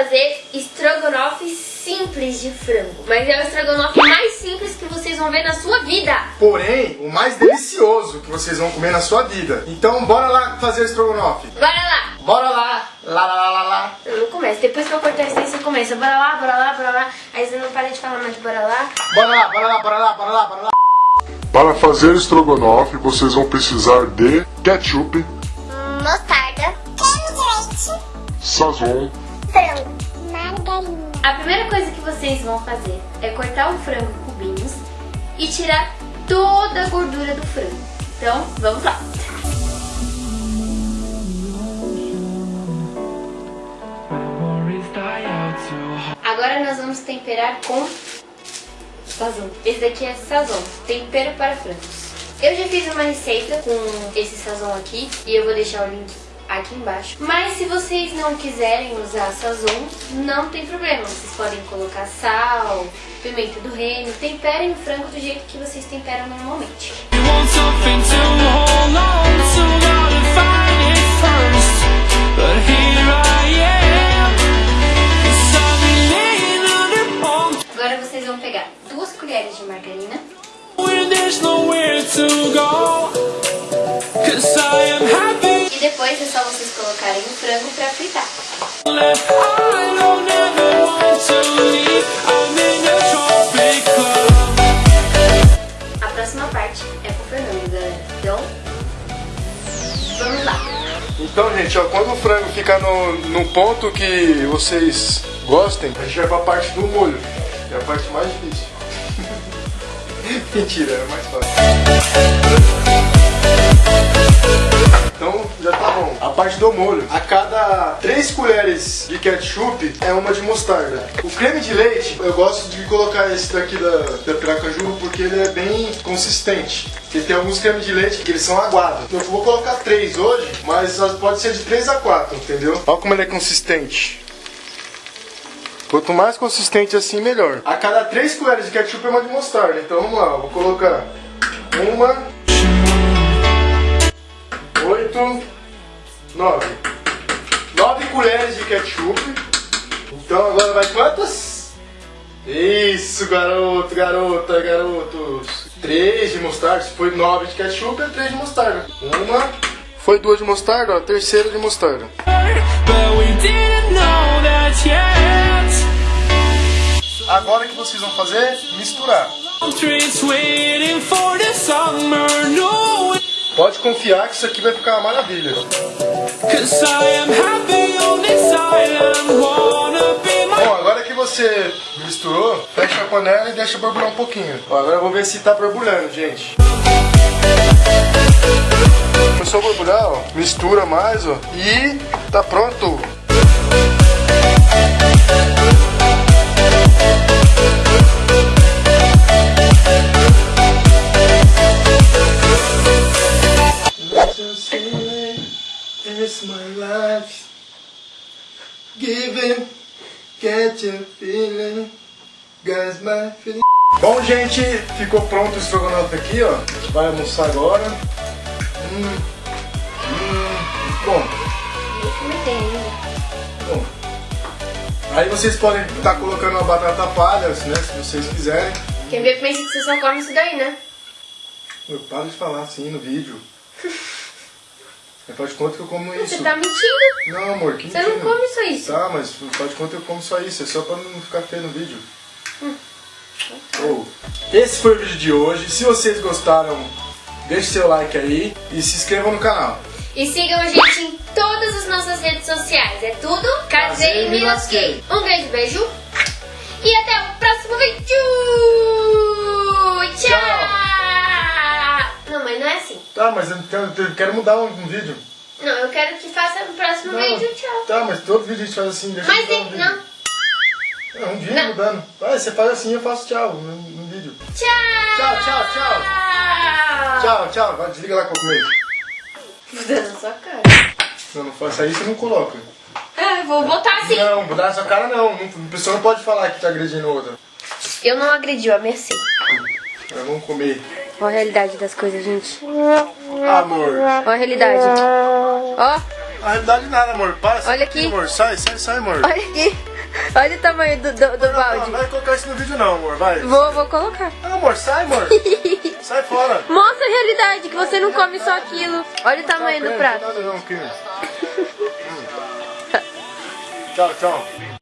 fazer estrogonofe simples de frango. Mas é o estrogonofe mais simples que vocês vão ver na sua vida. Porém, o mais delicioso que vocês vão comer na sua vida. Então, bora lá fazer o estrogonofe. Bora lá! Bora lá! Lá, lá, lá, lá, lá. Eu não começo. Depois que eu cortar isso aí, você começa. Bora lá, bora lá, bora lá. Aí você não para de falar mais bora lá. Bora lá, bora lá, bora lá, bora lá, bora lá. Para fazer estrogonofe, vocês vão precisar de ketchup, mostarda, creme de leite, sazon, frango, margarina. A primeira coisa que vocês vão fazer é cortar o frango em cubinhos e tirar toda a gordura do frango. Então, vamos lá. Agora nós vamos temperar com sazon. Esse daqui é sazon, tempero para frangos. Eu já fiz uma receita com esse sazon aqui e eu vou deixar o link aqui embaixo. Mas se vocês não quiserem usar sazon, não tem problema. Vocês podem colocar sal, pimenta do reino, temperem o frango do jeito que vocês temperam normalmente. Agora vocês vão pegar duas colheres de margarina. E depois é só vocês colocarem o frango para fritar. A próxima parte é pro Fernando, galera. Então, vamos lá. Então, gente, ó, quando o frango ficar no, no ponto que vocês gostem, a gente vai pra parte do molho. Que é a parte mais difícil. Mentira, é mais fácil. Então já tá bom. A parte do molho. A cada 3 colheres de ketchup é uma de mostarda. O creme de leite, eu gosto de colocar esse daqui da, da Piracaju porque ele é bem consistente. Porque tem alguns cremes de leite que eles são aguados. Eu vou colocar 3 hoje, mas pode ser de 3 a 4, entendeu? Olha como ele é consistente. Quanto mais consistente assim, melhor. A cada 3 colheres de ketchup é uma de mostarda. Então vamos lá, eu vou colocar uma, oito, nove. Nove colheres de ketchup. Então agora vai quantas? Isso, garoto, garota, garotos. Três de mostarda. Se foi nove de ketchup, é três de mostarda. Uma. Foi duas de mostarda. A terceira de mostarda. Agora o que vocês vão fazer? Misturar. Pode confiar que isso aqui vai ficar uma maravilha. Bom, agora que você misturou, fecha a panela e deixa borbulhar um pouquinho. Ó, agora eu vou ver se tá borbulhando, gente. Começou a borbulhar, ó. Mistura mais, ó. E tá pronto. My life. Giving Get your feeling. Guys my feeling. Bom gente, ficou pronto o estrogonofe aqui ó. A gente vai almoçar agora. Hum, hum, Bom. Bom. Aí vocês podem estar tá colocando uma batata palha, né, se vocês quiserem. Quem vê pensa que você só come isso daí, né? Eu paro de falar assim no vídeo Faz de conta que eu como isso. Você tá mentindo? Não, amor, que Você não come só isso. Tá, mas faz de conta que eu como só isso. É só pra não ficar feio no vídeo. Hum. Oh. Esse foi o vídeo de hoje. Se vocês gostaram, deixe seu like aí e se inscrevam no canal. E sigam a gente em todas as nossas redes sociais. É tudo Casei e Me Lasquei. Um grande beijo e até o próximo vídeo. Tchau. Tchau. Não, mas não é assim. Tá, mas eu quero, eu quero mudar um, um, vídeo. Não, eu quero que faça no próximo não, vídeo, tchau. Tá, mas todo vídeo a gente faz assim, deixa mas eu um não. É um vídeo não. mudando. Ah, você faz assim, eu faço tchau no, no vídeo. Tchau! Tchau, tchau, tchau! Tchau, tchau. Vai, desliga lá com o comer. Vou na sua cara. Não, não faça isso, você não coloca. Ah, vou botar assim. Não, mudar na sua cara não. A pessoa não pode falar que tá agredindo outra. Eu não agredi, eu ameacei. Agora vamos comer. Olha a realidade das coisas, gente. Amor. Olha a realidade. Ó. Na realidade nada, amor. Para, sai Olha aqui. amor. Sai, sai, sai, amor. Olha aqui. Olha o tamanho do, do, do Não, balde. não vai colocar isso no vídeo não, amor. Vai. Vou, vou colocar. Não, amor, sai, amor. sai fora. Mostra a realidade, que você não come só aquilo. Olha o tamanho do prato. Não. Tchau, tchau.